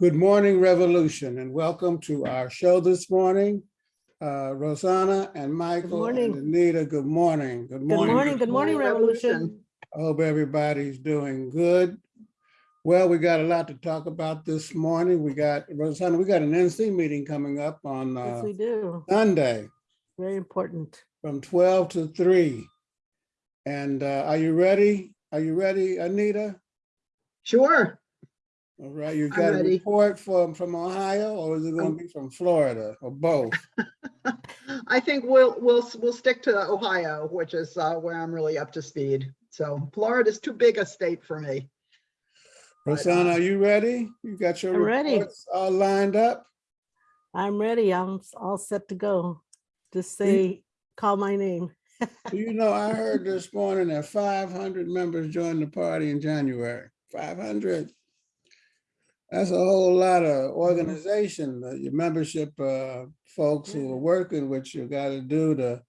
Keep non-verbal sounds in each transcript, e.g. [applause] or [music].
Good morning, Revolution, and welcome to our show this morning. Uh, Rosanna and Michael and morning. Anita, good morning. Good Good morning. morning, good morning, Revolution. I hope everybody's doing good. Well, we got a lot to talk about this morning. We got, Rosanna, we got an NC meeting coming up on Yes, uh, we do. Sunday Very important. from twelve to three. And uh, are you ready? Are you ready, Anita? Sure. All right, you I'm got a ready. report from, from Ohio, or is it gonna be from Florida, or both? [laughs] I think we'll, we'll, we'll stick to Ohio, which is uh, where I'm really up to speed. So Florida's too big a state for me. Rosanna, uh, are you ready? You got your I'm ready. all lined up? I'm ready. I'm all set to go. Just say, call my name. [laughs] You know, I heard this morning that five hundred members joined the party in January, five hundred. That's a whole lot of organization, that your membership, uh, folks who are working with you gotta do to.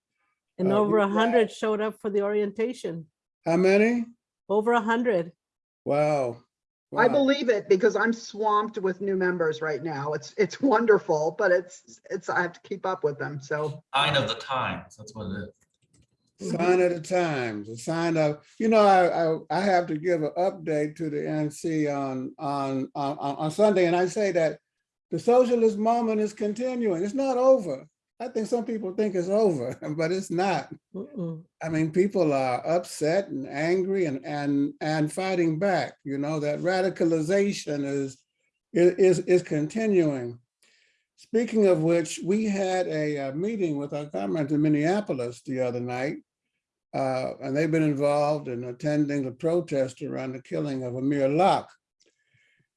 And Uh, over a hundred showed up for the orientation. how many? Over a hundred. Wow. I believe it because I'm swamped with new members right now. It's, it's [laughs] wonderful, but it's, it's, I have to keep up with them. So sign of the times. That's what it is. Sign of the times, a sign of, you know, I, I, I have to give an update to the NC on, on, on, on Sunday, and I say that the socialist moment is continuing. It's not over. I think some people think it's over, [laughs] but it's not. I mean, people are upset and angry and, and, and fighting back, you know, that radicalization is, is, is continuing. Speaking of which, we had a uh, meeting with our comrades in Minneapolis the other night. Uh, And they've been involved in attending the protest around the killing of Amir Locke.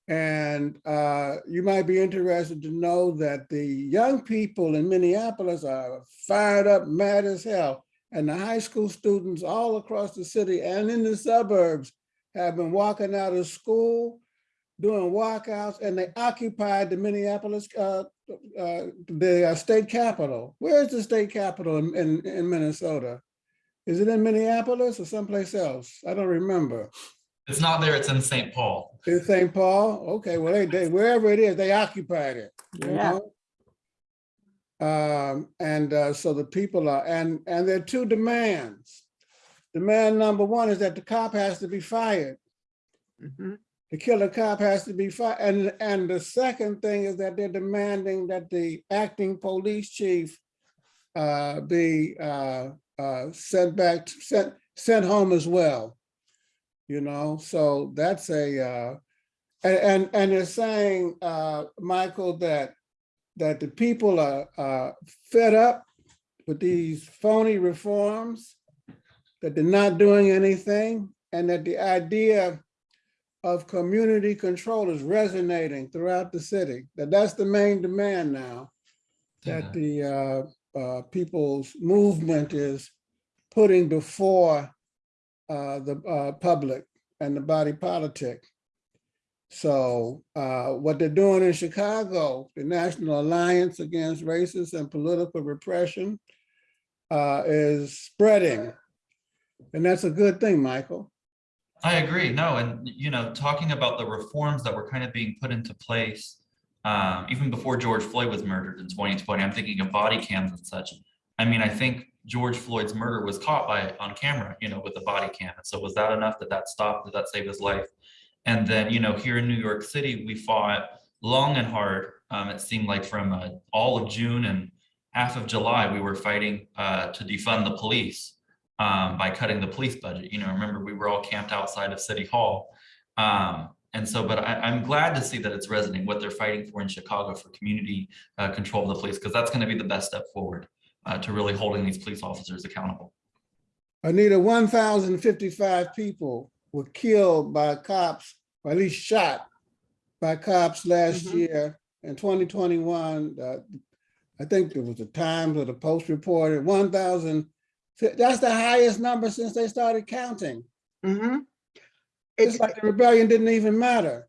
And uh, you might be interested to know that the young people in Minneapolis are fired up, mad as hell. And the high school students all across the city and in the suburbs have been walking out of school, doing walkouts, and they occupied the Minneapolis, uh, uh, the uh, state capitol. Where's the state capitol in, in, in Minnesota? Is it in Minneapolis or someplace else? I don't remember. It's not there, it's in St. Paul. In St. Paul? Okay, well, they, they, wherever it is, they occupied it. you Yeah. know? Um, and, uh, so the people are, and, and there are two demands. Demand number one is that the cop has to be fired. mhm. The killer cop has to be fired. And, and the second thing is that they're demanding that the acting police chief uh, be uh, uh, sent back, sent, sent home as well. You know, so that's a, uh, and, and, and they're saying, uh, Michael, that, that the people are, uh, fed up with these phony reforms, that they're not doing anything, and that the idea of community control is resonating throughout the city, that that's the main demand now. That the uh, uh, people's movement is putting before uh, the uh, public and the body politic. So uh, what they're doing in Chicago, the National Alliance Against Racist and Political Repression uh, is spreading. And that's a good thing, Michael. I agree. No, and you know, talking about the reforms that were kind of being put into place, um, even before George Floyd was murdered in 2020, I'm thinking of body cams and such. I mean, I think George Floyd's murder was caught by on camera, you know, with a body cam. And so was that enough that that stopped? Did that save his life? And then, you know, here in New York City, we fought long and hard. Um, it seemed like from uh, all of June and half of July, we were fighting uh, to defund the police um, by cutting the police budget. You know, remember we were all camped outside of City Hall. Um, and so, but I, I'm glad to see that it's resonating what they're fighting for in Chicago for community uh, control of the police, because that's going to be the best step forward uh, to really holding these police officers accountable. Anita, one thousand fifty-five people were killed by cops, or at least shot by cops last Mhm. year in twenty twenty-one. Uh, I think it was the Times or the Post reported one thousand. That's the highest number since they started counting. Mhm. It's like the rebellion didn't even matter.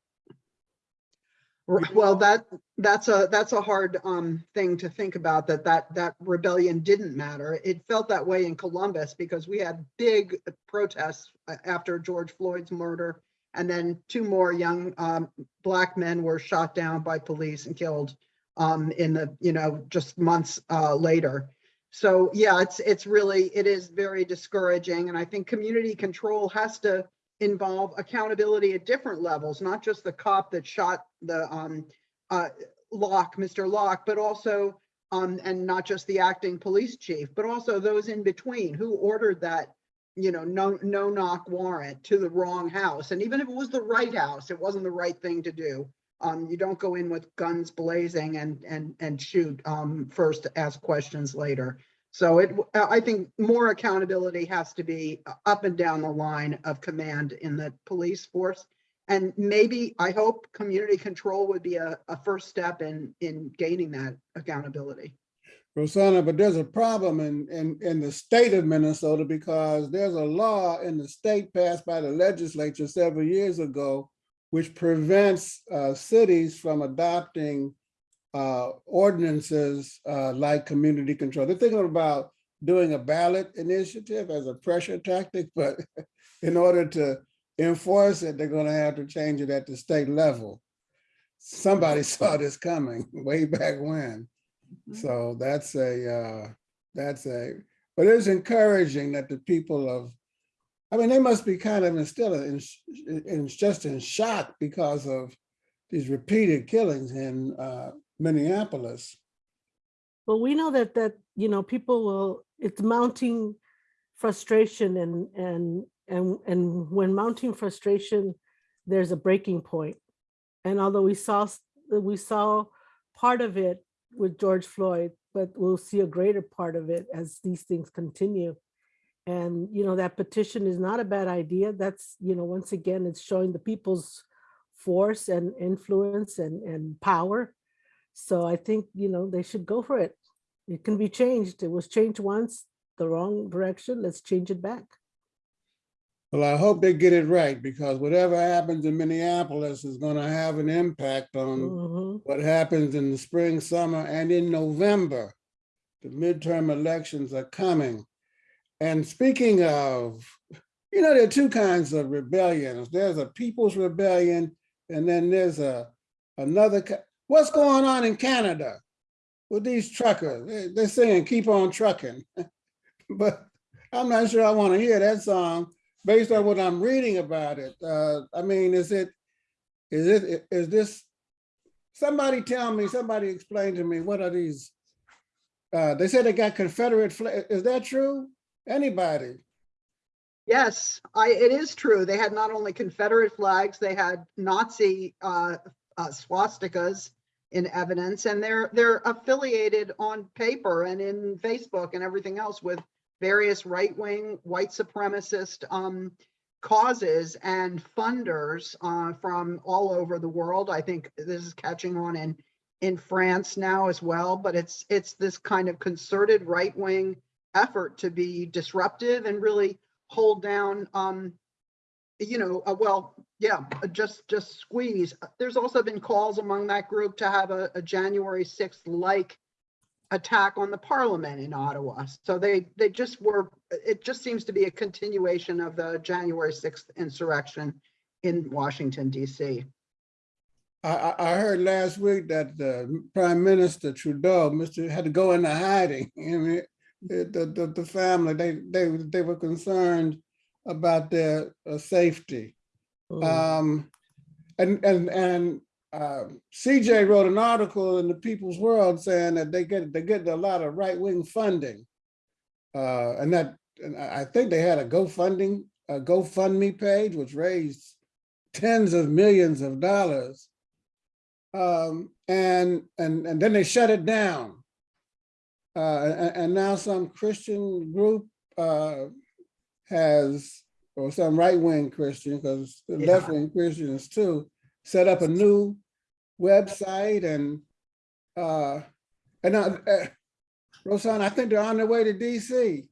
well, that, that's a, that's a hard um thing to think about, that that, that rebellion didn't matter. It felt that way in Columbus because we had big protests after George Floyd's murder And then two more young um, black men were shot down by police and killed um, in the, you know, just months uh, later. So yeah, it's, it's really, it is very discouraging. And I think community control has to involve accountability at different levels, not just the cop that shot the um, uh, Locke, Mr. Locke, but also, um, and not just the acting police chief, but also those in between who ordered that, you know, no, no knock warrant to the wrong house. And even if it was the right house, it wasn't the right thing to do. Um, you don't go in with guns blazing and, and, and shoot, um, first, ask questions later. So it, I think more accountability has to be up and down the line of command in the police force. And maybe, I hope, community control would be a, a first step in, in gaining that accountability. Rosanna, but there's a problem in, in, in the state of Minnesota because there's a law in the state passed by the legislature several years ago which prevents uh, cities from adopting uh, ordinances uh, like community control. They're thinking about doing a ballot initiative as a pressure tactic, but [laughs] in order to enforce it, they're gonna have to change it at the state level. Somebody [laughs] saw this coming [laughs] way back when. So that's a, uh, that's a, but it's encouraging that the people of, I mean, they must be kind of still in, in just in shock because of these repeated killings in uh, Minneapolis. Well, we know that, that, you know, people will, it's mounting frustration and, and, and, and when mounting frustration, there's a breaking point. And although we saw, we saw part of it with George Floyd, but we'll see a greater part of it as these things continue. And, you know, that petition is not a bad idea. That's, you know, once again, it's showing the people's force and influence and, and power. So I think, you know, they should go for it. It can be changed. It was changed once, the wrong direction. Let's change it back. Well, I hope they get it right because whatever happens in Minneapolis is gonna have an impact on Mhm. what happens in the spring, summer, and in November. The midterm elections are coming. And speaking of, you know, there are two kinds of rebellions. There's a people's rebellion, and then there's a another. What's going on in Canada with these truckers? They- They're saying, keep on trucking. [laughs] But I'm not sure I want to hear that song based on what I'm reading about it. Uh, I mean, is it, is it, is this Somebody tell me, somebody explain to me, what are these? Uh, they said they got Confederate flag. Is that true? Anybody? Yes, I, it is true. They had not only Confederate flags, they had Nazi uh, uh, swastikas in evidence, and they're, they're affiliated on paper and in Facebook and everything else with various right-wing, white supremacist um, causes and funders uh, from all over the world. I think this is catching on in, in France now as well, but it's, it's this kind of concerted right-wing effort to be disruptive and really hold down, um, you know, uh, well, yeah, uh, just, just squeeze. There's also been calls among that group to have a, a January 6th like attack on the parliament in Ottawa. So they, they just were, it just seems to be a continuation of the January 6th insurrection in Washington DC. I, I, heard last week that the Prime Minister Trudeau, Mr. had to go into hiding. [laughs] I mean, the, the- the family, they, they, they were concerned about their uh, safety. Mm. Um, and, and, and, uh, CJ wrote an article in the People's World saying that they get, they get a lot of right-wing funding. Uh, and that, and I I think they had a GoFunding, a GoFundMe page, which raised tens of millions of dollars. Um, and, and, and then they shut it down. Uh, and, and now some Christian group, uh, has, or some right-wing Christian, because Yeah. left-wing Christians too, set up a new website and, uh, and, uh, uh, Rosanna, I think they're on their way to DC.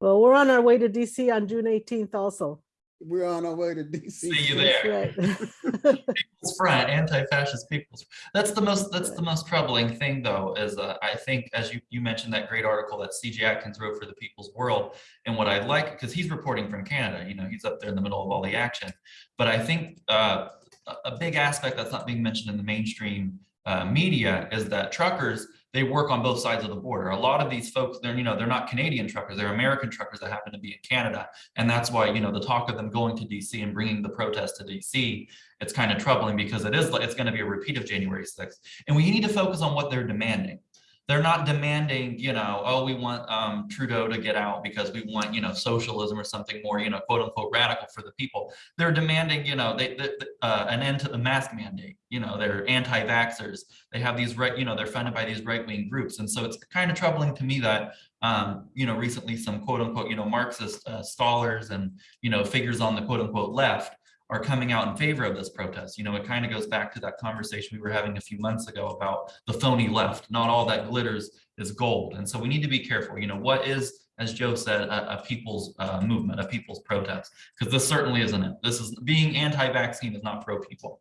Well, we're on our way to DC on June eighteenth also. We're on our way to DC. See you there. right. People's Front, anti-fascist people's. That's the most, that's the most troubling thing though, is uh, I think, as you, you mentioned that great article that CJ Atkins wrote for the People's World. And what I like, because he's reporting from Canada, you know, he's up there in the middle of all the action. But I think uh, a, a big aspect that's not being mentioned in the mainstream uh, media is that truckers, they work on both sides of the border. A lot of these folks, they're, you know, they're not Canadian truckers, they're American truckers that happen to be in Canada. And that's why, you know, the talk of them going to DC and bringing the protest to DC, it's kind of troubling because it is, it's going to be a repeat of January 6th. And we need to focus on what they're demanding. They're not demanding, you know, oh, we want um, Trudeau to get out because we want, you know, socialism or something more, you know, quote unquote radical for the people. They're demanding, you know, they, they, uh, an end to the mask mandate. You know, they're anti-vaxxers. They have these right, you know, they're funded by these right-wing groups. And so it's kind of troubling to me that, um, you know, recently some quote unquote, you know, Marxist uh, scholars and, you know, figures on the quote unquote left are coming out in favor of this protest. You know, it kind of goes back to that conversation we were having a few months ago about the phony left. Not all that glitters is gold. And so we need to be careful. You know, what is, as Joe said, a, a people's uh, movement, a people's protest? Because this certainly isn't it. This is being anti-vaccine is not pro-people.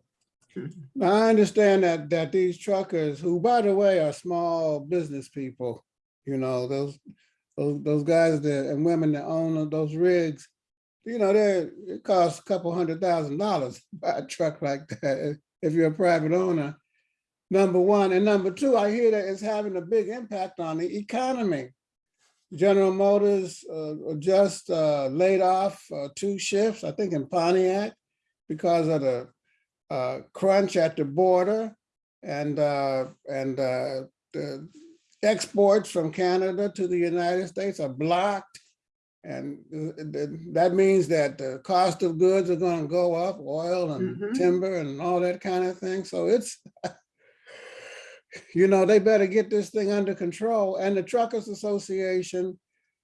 I understand that, that these truckers, who by the way are small business people, you know, those, those, those guys that, and women that own those rigs, you know, it costs a couple hundred thousand dollars to buy a truck like that if you're a private owner. Number one, and number two, I hear that it's having a big impact on the economy. General Motors uh, just uh, laid off uh, two shifts, I think in Pontiac, because of the uh, crunch at the border and uh, and uh, the exports from Canada to the United States are blocked. And th- th- that means that the cost of goods are going to go up, oil and Mhm. timber and all that kind of thing. So it's, [laughs] you know, they better get this thing under control. And the Truckers Association,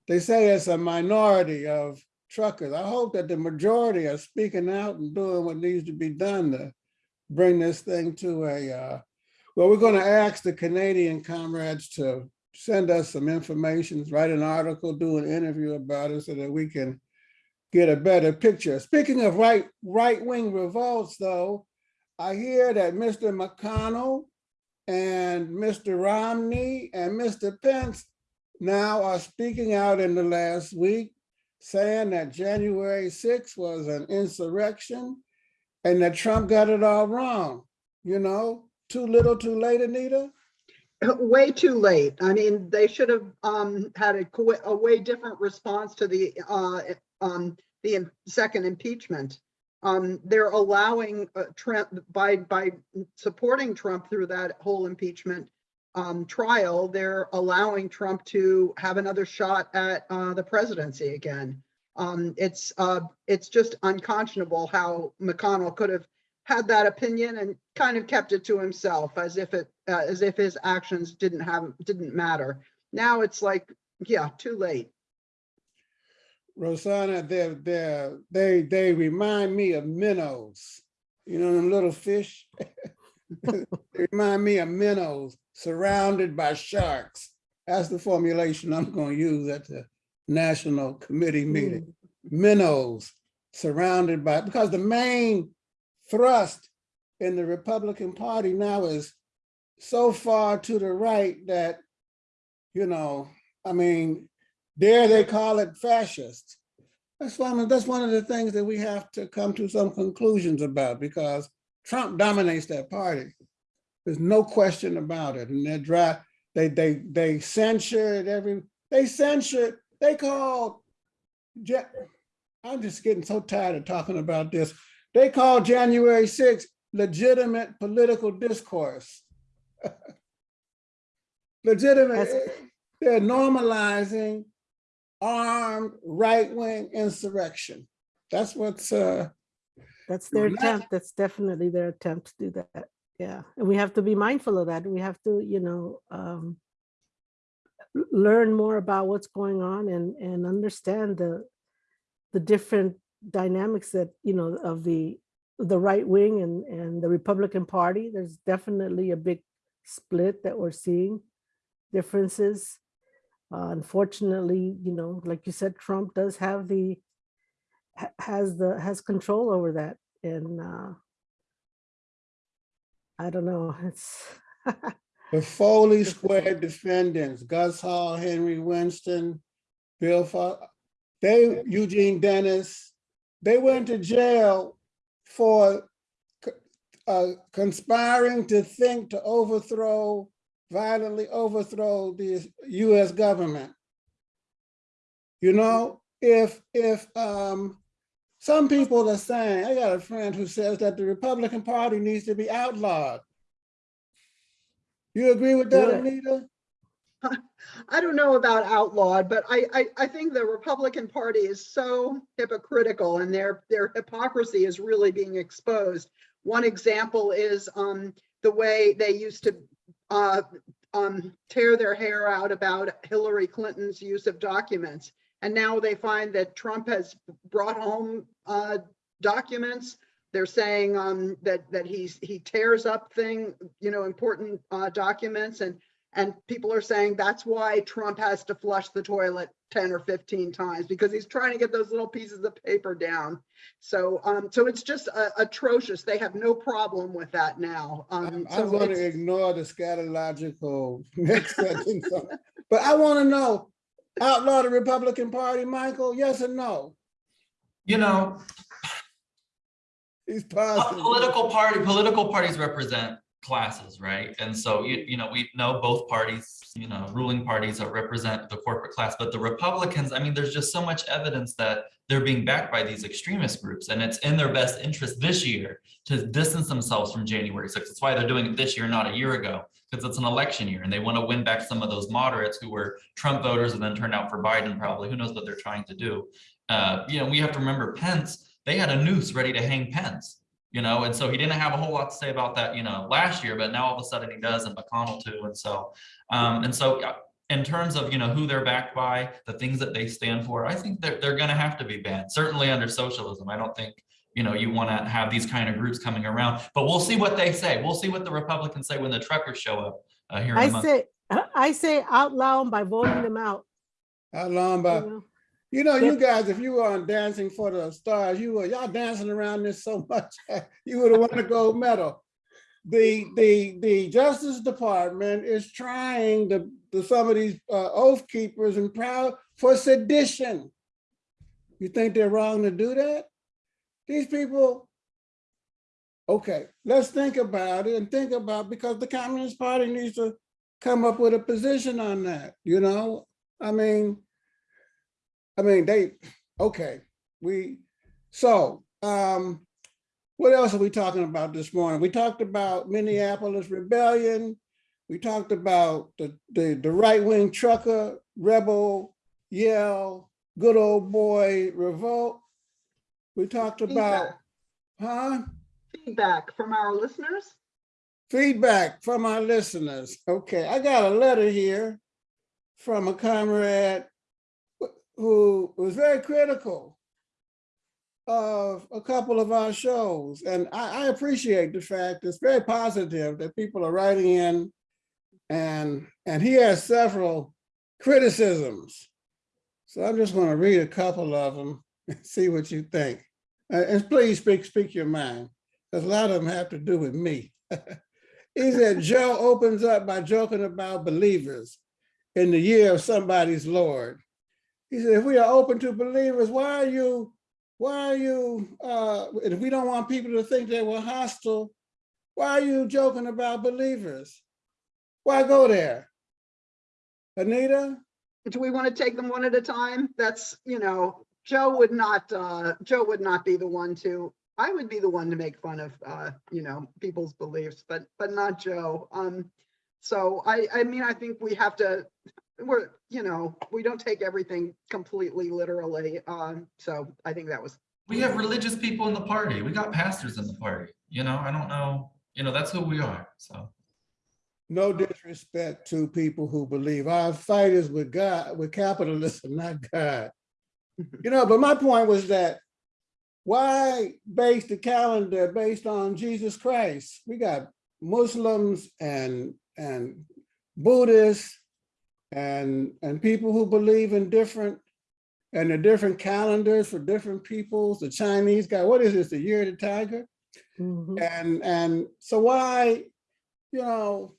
they say it's a minority of truckers. I hope that the majority are speaking out and doing what needs to be done to bring this thing to a, uh, well, we're going to ask the Canadian comrades to send us some information, write an article, do an interview about it so that we can get a better picture. Speaking of right, right-wing revolts though, I hear that Mr. McConnell and Mr. Romney and Mr. Pence now are speaking out in the last week saying that January 6th was an insurrection and that Trump got it all wrong. You know, too little, too late, Anita? [laughs] Way too late. I mean, they should have um had a a way different response to the uh um the second impeachment. Um, they're allowing uh, Trump by by supporting Trump through that whole impeachment um trial, they're allowing Trump to have another shot at uh the presidency again. Um, it's uh, it's just unconscionable how McConnell could have had that opinion and kind of kept it to himself as if it uh, as if his actions didn't have didn't matter. Now it's like, yeah, too late. Rosanna, they're, they're, they, they remind me of minnows. You know, them little fish? [laughs] They remind me of minnows surrounded by sharks. That's the formulation I'm gonna use at the National Committee meeting. Minnows surrounded by, because the main thrust in the Republican Party now is so far to the right that, you know, I mean, dare they call it fascist? That's one of, that's one of the things that we have to come to some conclusions about because Trump dominates that party. There's no question about it. And they're dry, they, they, they censored every, they censored, they called, I'm just getting so tired of talking about this. They call January 6th legitimate political discourse. [laughs] Legitimate, That's- they're normalizing armed right-wing insurrection. That's what's, uh, That's their attempt. That's definitely their attempt to do that. Yeah, and we have to be mindful of that. We have to, you know, um, learn more about what's going on and, and understand the, the different dynamics that, you know, of the, the right wing and, and the Republican Party. There's definitely a big split that we're seeing, differences. Uh, Unfortunately, you know, like you said, Trump does have the, has the, has control over that and, uh, I don't know, [laughs] it's, The Foley Square defendants, Gus Hall, Henry Winston, Bill Fo, they, Eugene Dennis, they went to jail for uh, conspiring to think to overthrow, violently overthrow the US government. You know, if, if, um, some people are saying, I got a friend who says that the Republican Party needs to be outlawed. You agree with that. Anita? I don't know about outlawed, but I, I, I think the Republican Party is so hypocritical and their, their hypocrisy is really being exposed. One example is, um, the way they used to, uh, um, tear their hair out about Hillary Clinton's use of documents. And now they find that Trump has brought home, uh, documents. They're saying, um, that, that he's, he tears up thing, you know, important, uh, documents and and people are saying that's why Trump has to flush the toilet 10 or 15 times because he's trying to get those little pieces of paper down. So, um, so it's just uh, atrocious. They have no problem with that now. Um, I'm, so I'm gonna ignore the scatological [laughs] next sentence. But I wanna know, outlaw the Republican Party, Michael, yes or no? You know, He's a positive. political party, political parties represent classes, right? And so you, you know, we know both parties, you know, ruling parties that represent the corporate class, but the Republicans, I mean, there's just so much evidence that they're being backed by these extremist groups and it's in their best interest this year to distance themselves from January 6th. That's why they're doing it this year, not a year ago, because it's an election year and they want to win back some of those moderates who were Trump voters and then turned out for Biden probably. Who knows what they're trying to do? Uh, you know, we have to remember Pence, they had a noose ready to hang Pence you know, and so he didn't have a whole lot to say about that, you know, last year, but now all of a sudden he does and McConnell too. And so, um, and so in terms of, you know, who they're backed by, the things that they stand for, I think they're, they're gonna have to be banned, certainly under socialism. I don't think, you know, you want to have these kind of groups coming around, but we'll see what they say. We'll see what the Republicans say when the truckers show up uh, here in a I say, I say out loud by voting them out. How long, you know? You know, you guys, if you were on Dancing for the Stars, you were, y'all dancing around this so [laughs] much, you would have won a gold medal. The, the, the Justice Department is trying to, to some of these uh, oath keepers and proud for sedition. You think they're wrong to do that? These people, okay, let's think about it and think about, because the Communist Party needs to come up with a position on that, you know? I mean, I mean, they, okay, we, so, um, what else are we talking about this morning? We talked about Minneapolis rebellion. We talked about the, the, the right-wing trucker rebel yell, good old boy revolt. We talked about, huh? Feedback from our listeners. Feedback from our listeners. Okay, I got a letter here from a comrade who was very critical of a couple of our shows. And I, I appreciate the fact it's very positive that people are writing in and, and he has several criticisms. So I'm just gonna read a couple of them and see what you think. And please speak, speak your mind, because a lot of them have to do with me. [laughs] He said Joe opens up by joking about believers in the year of somebody's Lord. He said, if we are open to believers, why are you, why are you, uh, if we don't want people to think that we're hostile, why are you joking about believers? Why go there? Anita? Do we want to take them one at a time? That's, you know, Joe would not, uh, Joe would not be the one to, I would be the one to make fun of, uh, you know, people's beliefs, but, but not Joe. Um, so I, I mean, I think we have to, we're, you know, we don't take everything completely literally. Um, so I think that was, We have religious people in the party. We got pastors in the party, you know, I don't know, you know, that's who we are, so. No disrespect to people who believe our fight is with God, with capitalism, [laughs] not God. You know, but my point was that why base the calendar based on Jesus Christ? We got Muslims and and Buddhists and and people who believe in different and the different calendars for different peoples, the Chinese guy, what is this, the year of the tiger? Mhm. And, and so why, you know,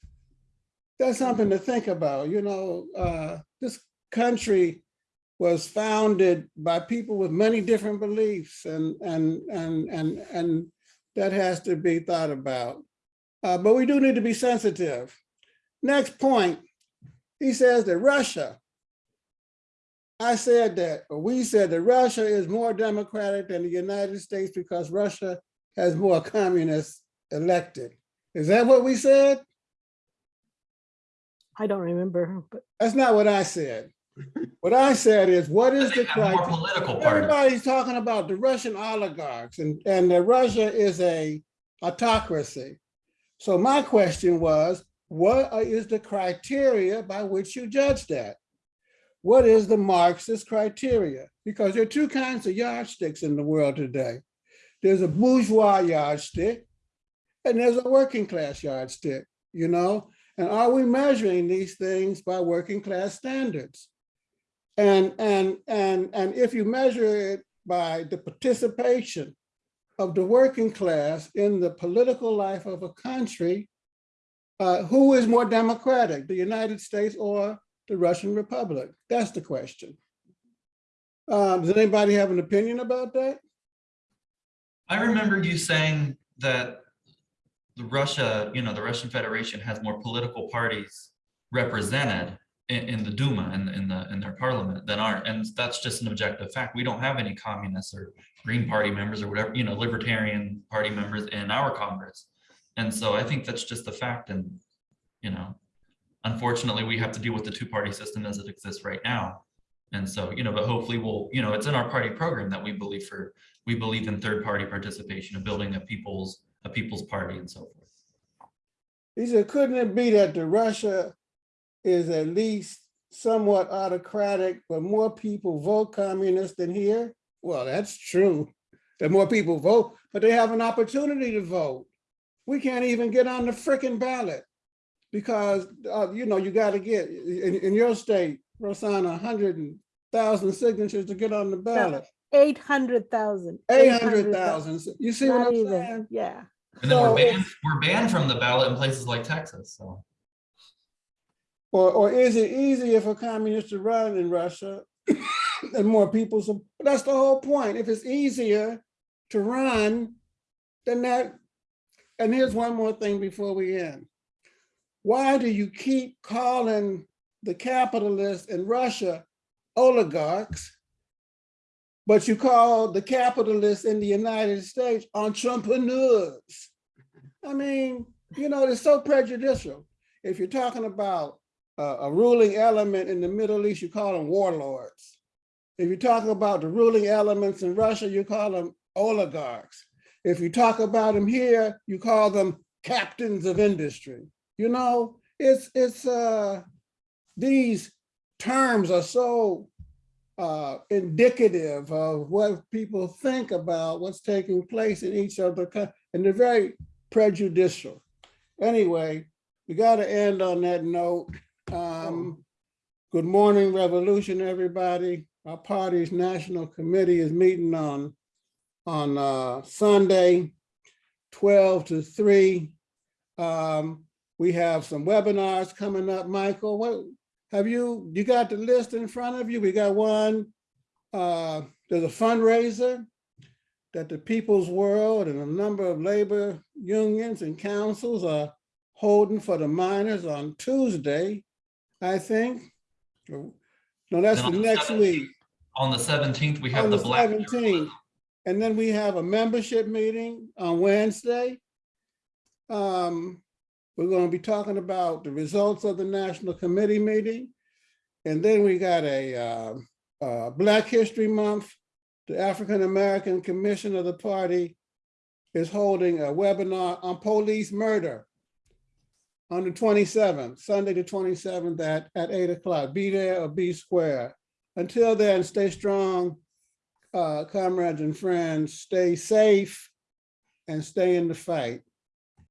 that's something to think about, you know, uh, this country was founded by people with many different beliefs and, and, and, and, and that has to be thought about. Uh, but we do need to be sensitive. Next point, he says that Russia, I said that, or we said that Russia is more democratic than the United States because Russia has more communists elected. Is that what we said? I don't remember, but That's not what I said. What I said is, what is the They more criteria? political parties. Everybody's talking about the Russian oligarchs and, and that Russia is a autocracy. So my question was, what is the criteria by which you judge that? What is the Marxist criteria? Because there are two kinds of yardsticks in the world today. There's a bourgeois yardstick and there's a working class yardstick, you know? And are we measuring these things by working class standards? And, and, and, and if you measure it by the participation of the working class in the political life of a country, uh, who is more democratic, the United States or the Russian Republic? That's the question. Um, does anybody have an opinion about that? I remember you saying that the Russia, you know, the Russian Federation has more political parties represented in, in the Duma and in, the in their parliament than our, and that's just an objective fact. We don't have any communists or Green Party members or whatever, you know, Libertarian Party members in our Congress. And so I think that's just the fact and, you know, unfortunately, we have to deal with the two-party system as it exists right now. And so, you know, but hopefully we'll, you know, it's in our party program that we believe for, we believe in third-party participation of building a people's, a people's party and so forth. He said, couldn't it be that the Russia is at least somewhat autocratic, but more people vote communist than here? Well, that's true. That more people vote, but they have an opportunity to vote. We can't even get on the frickin' ballot because, uh, you know, you gotta get, in, in your state, Rosanna, a hundred thousand signatures to get on the ballot. eight hundred thousand. Eight hundred thousand. You see what I'm even, saying? yeah. And then So we're banned, we're banned from the ballot in places like Texas, so. Or, or is it easier for communists to run in Russia [coughs] and more people? So that's the whole point. If it's easier to run, then that, and here's one more thing before we end. Why do you keep calling the capitalists in Russia oligarchs, but you call the capitalists in the United States entrepreneurs? I mean, you know, it's so prejudicial. If you're talking about a, a ruling element in the Middle East, you call them warlords. If you're talking about the ruling elements in Russia, you call them oligarchs. If you talk about them here, you call them captains of industry. You know, it's it's uh these terms are so uh indicative of what people think about what's taking place in each other, and they're very prejudicial. Anyway, we got to end on that note. Um, good morning, revolution, everybody. Our party's national committee is meeting on on uh, Sunday, 12 to 3. Um, we have some webinars coming up. Michael, what have you, you got the list in front of you? We got one. Uh, there's a fundraiser that the People's World and a number of labor unions and councils are holding for the miners on Tuesday, I think. No, that's the the next week. On the seventeenth, we have On the the Black. seventeenth. And then we have a membership meeting on Wednesday. Um, we're gonna be talking about the results of the National Committee meeting. And then we got a, uh, uh, Black History Month. The African American Commission of the Party is holding a webinar on police murder on the twenty-seventh, Sunday, the twenty-seventh at, at eight o'clock. Be there or be square. Until then, stay strong, uh, comrades and friends, stay safe and stay in the fight.